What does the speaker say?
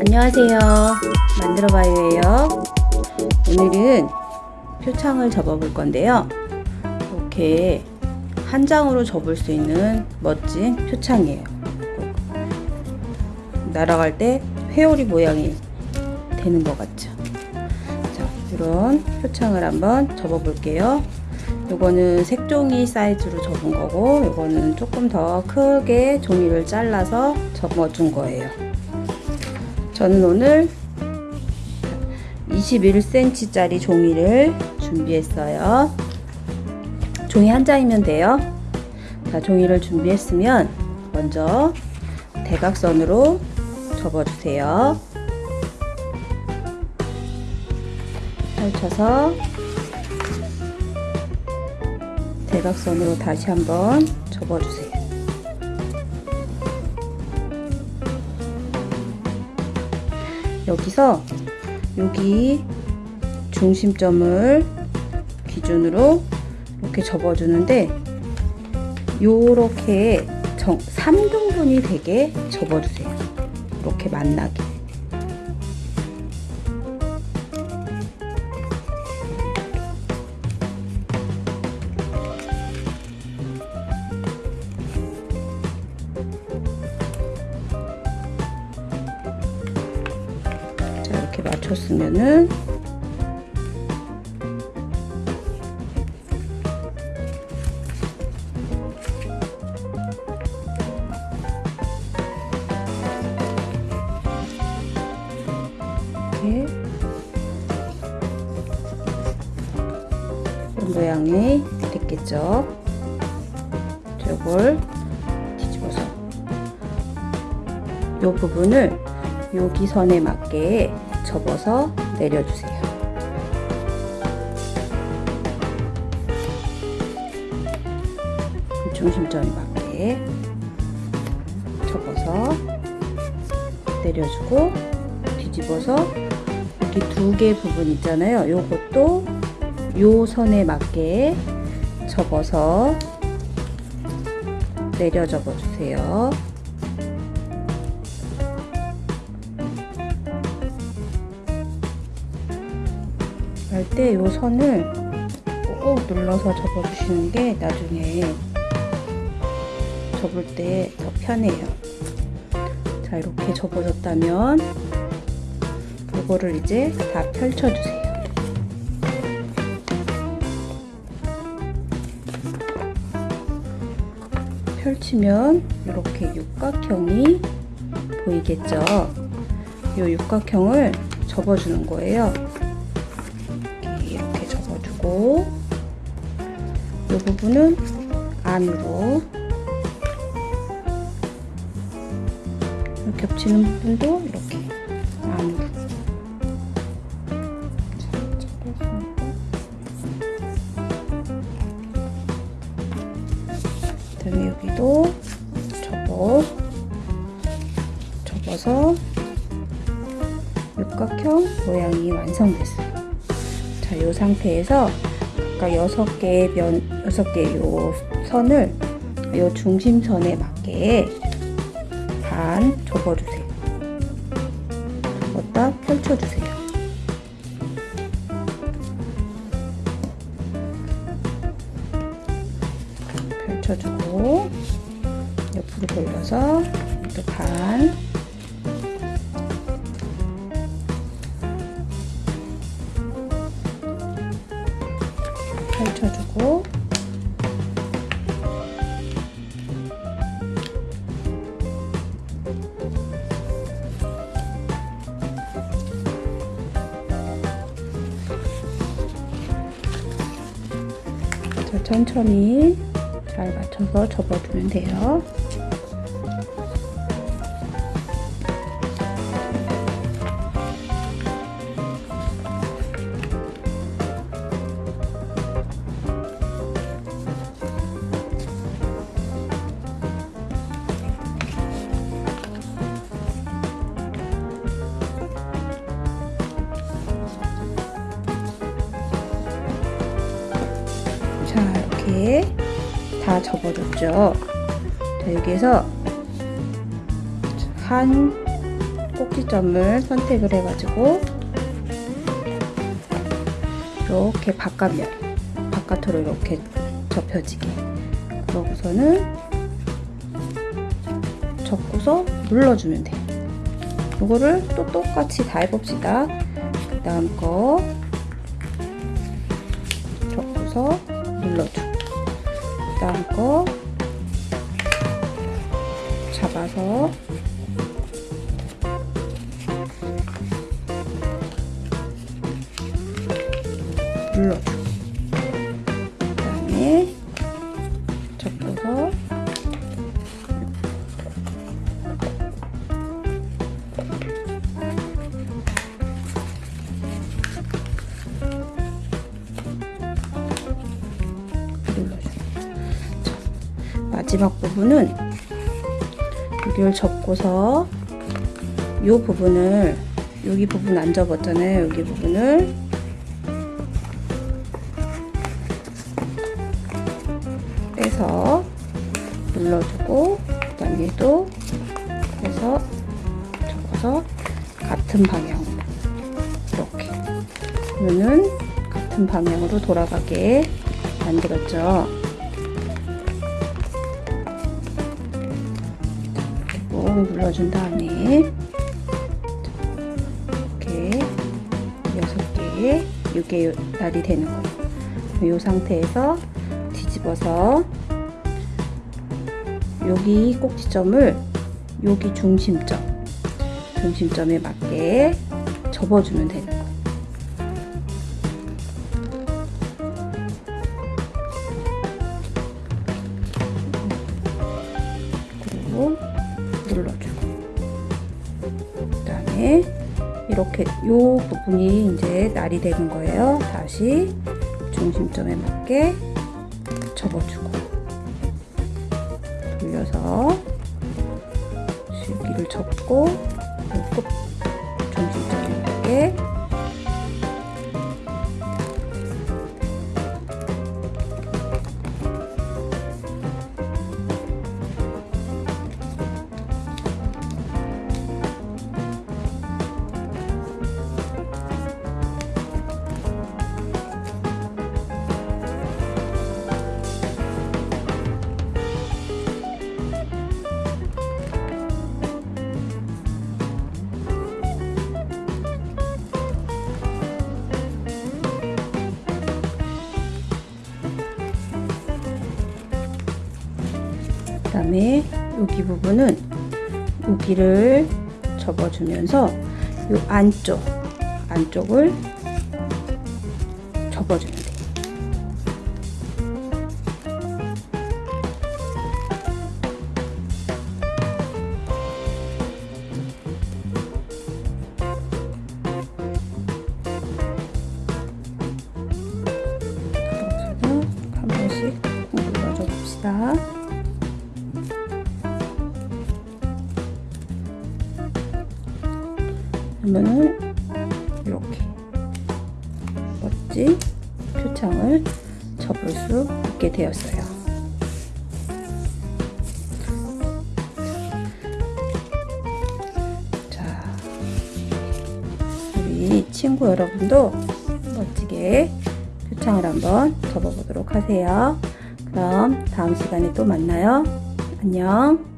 안녕하세요. 만들어봐요예요. 오늘은 표창을 접어 볼 건데요. 이렇게 한 장으로 접을 수 있는 멋진 표창이에요. 날아갈 때 회오리 모양이 되는 것 같죠? 자 이런 표창을 한번 접어 볼게요. 요거는 색종이 사이즈로 접은 거고 요거는 조금 더 크게 종이를 잘라서 접어 준 거예요 저는 오늘 21cm 짜리 종이를 준비했어요. 종이 한 장이면 돼요. 자 종이를 준비했으면 먼저 대각선으로 접어 주세요. 펼쳐서 대각선으로 다시 한번 접어주세요. 여기서 여기 중심점을 기준으로 이렇게 접어주는데 요렇게 정, 3등분이 되게 접어주세요. 이렇게 만나게. 맞췄으면은 이런 모양이 됐겠죠? 저걸 뒤집어서 이 부분을 여기 선에 맞게 접어서 내려주세요. 중심점에 맞게 접어서 내려주고 뒤집어서 여기 두 개 부분 있잖아요. 요것도 요 선에 맞게 접어서 내려 접어 주세요. 할때이 선을 꼭 눌러서 접어주시는 게 나중에 접을 때 더 편해요. 자 이렇게 접어졌다면 이거를 이제 다 펼쳐주세요. 펼치면 이렇게 육각형이 보이겠죠? 이 육각형을 접어주는 거예요. 이렇게 접어주고 이 부분은 안으로 겹치는 부분도 이렇게 안으로 그다음에 여기도 접어 접어서 육각형 모양이 완성됐어요. 자, 이 상태에서 아까 6개의 면, 6개의 요 선을 요 중심선에 맞게 반 접어주세요. 접었다 펼쳐주세요. 펼쳐주고 옆으로 돌려서 또 반 천천히 잘 맞춰서 접어주면 돼요. 이렇게 다 접어줬죠 자 여기에서 한 꼭지점을 선택을 해가지고 이렇게 바깥면 바깥으로 이렇게 접혀지게 그러고서는 접고서 눌러주면 돼요. 이거를 또 똑같이 다 해봅시다. 그 다음 거 접고서 그다 마지막 부분은 여기를 접고서 이 부분을 여기 부분 안 접었잖아요. 여기 부분을. 빼서 눌러주고 그 다음에 또 해서 접어서 같은 방향으로. 이렇게. 그러면은 같은 방향으로 돌아가게 만들었죠 꾹 눌러준 다음에 이렇게 여섯 개 이게 날이 되는 거예요. 이 상태에서 뒤집어서 여기 꼭지점을 여기 중심점 중심점에 맞게 접어주면 되는 이렇게 요 부분이 이제 날이 되는 거예요. 다시 중심점에 맞게 접어주고 돌려서 줄기를 접고 그 다음에 여기 부분은 여기를 접어주면서 이 안쪽 안쪽을 그러면은 이렇게 멋진 표창을 접을 수 있게 되었어요. 자, 우리 친구 여러분도 멋지게 표창을 한번 접어보도록 하세요. 그럼 다음 시간에 또 만나요. 안녕.